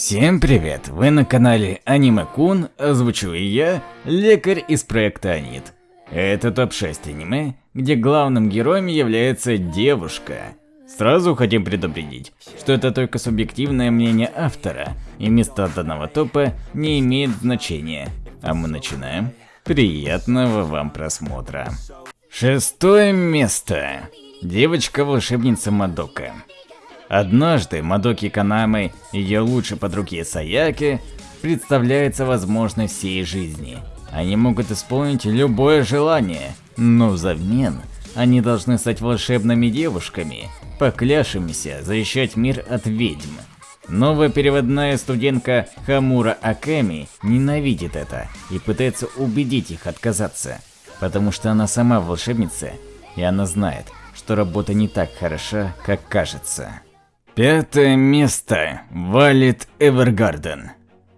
Всем привет! Вы на канале Аниме Кун, озвучу и я, лекарь из проекта Анит. Это топ-6 аниме, где главным героем является девушка. Сразу хотим предупредить, что это только субъективное мнение автора, и место данного топа не имеет значения. А мы начинаем. Приятного вам просмотра. Шестое место. Девочка-волшебница Мадока. Однажды Мадоки Канамы, ее лучшей подруге Саяки, представляется возможность всей жизни. Они могут исполнить любое желание, но взамен они должны стать волшебными девушками, поклявшимися защищать мир от ведьм. Новая переводная студентка Хамура Акеми ненавидит это и пытается убедить их отказаться, потому что она сама волшебница, и она знает, что работа не так хороша, как кажется. Пятое место. Валит Эвергарден.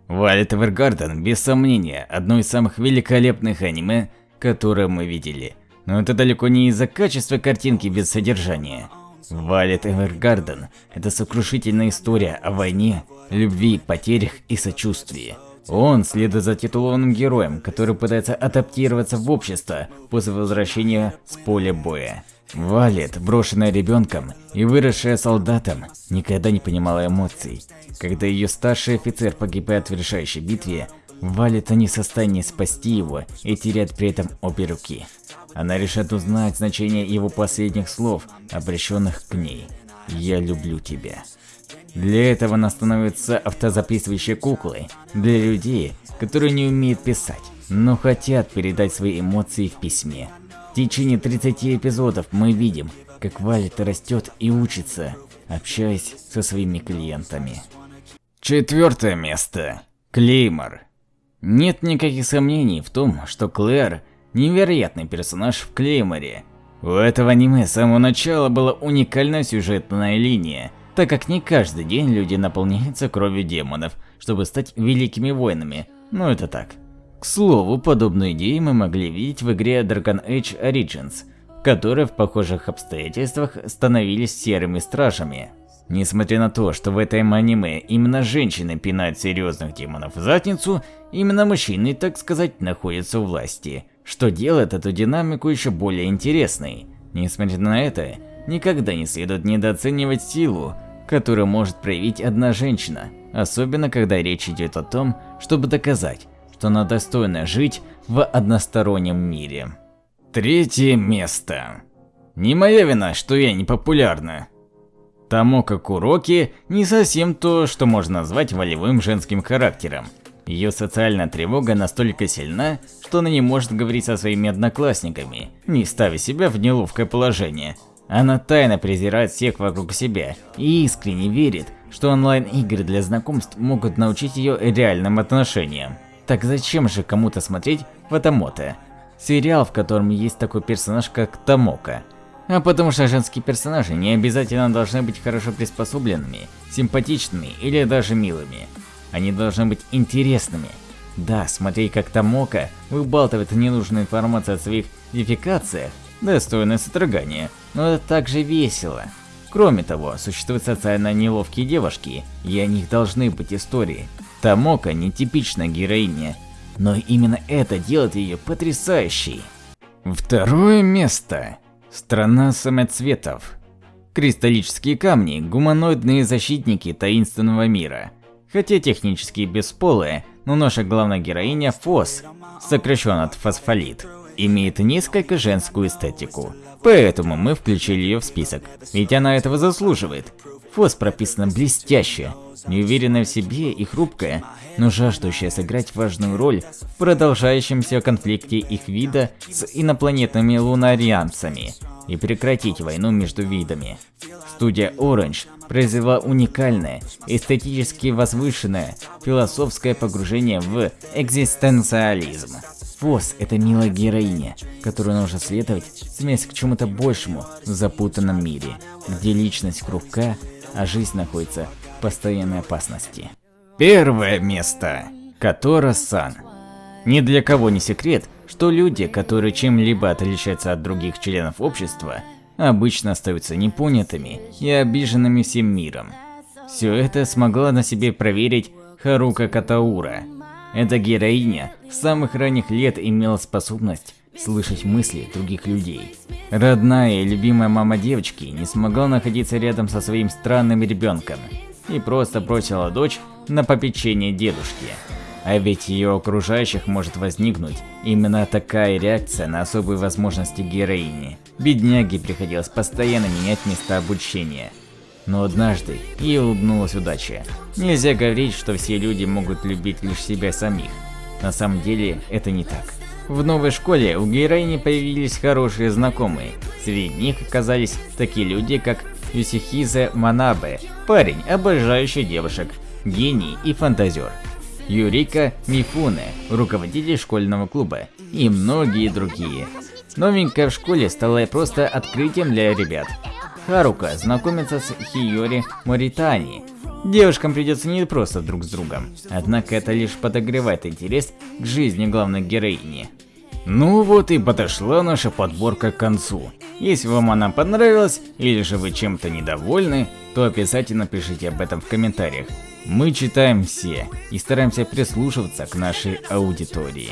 Валит Эвергарден, без сомнения, одно из самых великолепных аниме, которое мы видели. Но это далеко не из-за качества картинки без содержания. Валит Эвергарден – это сокрушительная история о войне, любви, потерях и сочувствии. Он следует за титулованным героем, который пытается адаптироваться в общество после возвращения с поля боя. Валет, брошенная ребенком и выросшая солдатом, никогда не понимала эмоций. Когда ее старший офицер погибает в решающей битве, Валет не в состоянии спасти его и теряет при этом обе руки. Она решает узнать значение его последних слов, обращенных к ней. «Я люблю тебя». Для этого она становится автозаписывающей куклой для людей, которые не умеют писать, но хотят передать свои эмоции в письме. В течение 30 эпизодов мы видим, как Валет растет и учится, общаясь со своими клиентами. Четвертое место. Клеймор. Нет никаких сомнений в том, что Клэр – невероятный персонаж в Клейморе. У этого аниме с самого начала была уникальная сюжетная линия, так как не каждый день люди наполняются кровью демонов, чтобы стать великими воинами, но это так, к слову, подобную идею мы могли видеть в игре Dragon Age Origins, которые в похожих обстоятельствах становились серыми стражами. Несмотря на то, что в этом аниме именно женщины пинают серьезных демонов в задницу, именно мужчины, так сказать, находятся у власти, что делает эту динамику еще более интересной. Несмотря на это, никогда не следует недооценивать силу, которую может проявить одна женщина, особенно когда речь идет о том, чтобы доказать, что она достойна жить в одностороннем мире. Третье место. Не моя вина, что я не популярна. Тамока Куроки не совсем то, что можно назвать волевым женским характером. Ее социальная тревога настолько сильна, что она не может говорить со своими одноклассниками, не ставя себя в неловкое положение. Она тайно презирает всех вокруг себя и искренне верит, что онлайн-игры для знакомств могут научить ее реальным отношениям. Так зачем же кому-то смотреть в Атамото? Сериал, в котором есть такой персонаж, как Тамока. А потому что женские персонажи не обязательно должны быть хорошо приспособленными, симпатичными или даже милыми. Они должны быть интересными. Да, смотреть как Тамока выбалтывает ненужную информацию о своих дефикациях, достойно содрогания, но это также весело. Кроме того, существуют социально неловкие девушки, и о них должны быть истории, Тамока не типичная героиня, но именно это делает ее потрясающей. Второе место. Страна самоцветов. Кристаллические камни – гуманоидные защитники таинственного мира. Хотя технически бесполые, но наша главная героиня Фос, сокращен от фосфолит, имеет несколько женскую эстетику. Поэтому мы включили ее в список, ведь она этого заслуживает. Фос прописана блестяще, неуверенная в себе и хрупкая, но жаждущая сыграть важную роль в продолжающемся конфликте их вида с инопланетными лунарианцами и прекратить войну между видами. Студия Orange произвела уникальное, эстетически возвышенное, философское погружение в экзистенциализм. Фос – это милая героиня, которую нужно следовать, стремясь к чему-то большему в запутанном мире, где личность хрупка, а жизнь находится в постоянной опасности. Первое место. Котора-сан. Ни для кого не секрет, что люди, которые чем-либо отличаются от других членов общества, обычно остаются непонятыми и обиженными всем миром. Все это смогла на себе проверить Харука Катаура. Эта героиня с самых ранних лет имела способность слышать мысли других людей. Родная и любимая мама девочки не смогла находиться рядом со своим странным ребенком и просто бросила дочь на попечение дедушки. А ведь ее окружающих может возникнуть именно такая реакция на особые возможности героини. Бедняге приходилось постоянно менять места обучения. Но однажды ей улыбнулась удача. Нельзя говорить, что все люди могут любить лишь себя самих. На самом деле это не так. В новой школе у героини появились хорошие знакомые. Среди них оказались такие люди, как Юсихизе Манабе, парень, обожающий девушек, гений и фантазер. Юрика Мифуне, руководитель школьного клуба и многие другие. Новенькая в школе стала просто открытием для ребят. Харука знакомится с Хиори Моритани. Девушкам придется не просто друг с другом, однако это лишь подогревает интерес к жизни главной героини. Ну вот и подошла наша подборка к концу. Если вам она понравилась, или же вы чем-то недовольны, то обязательно пишите об этом в комментариях. Мы читаем все и стараемся прислушиваться к нашей аудитории.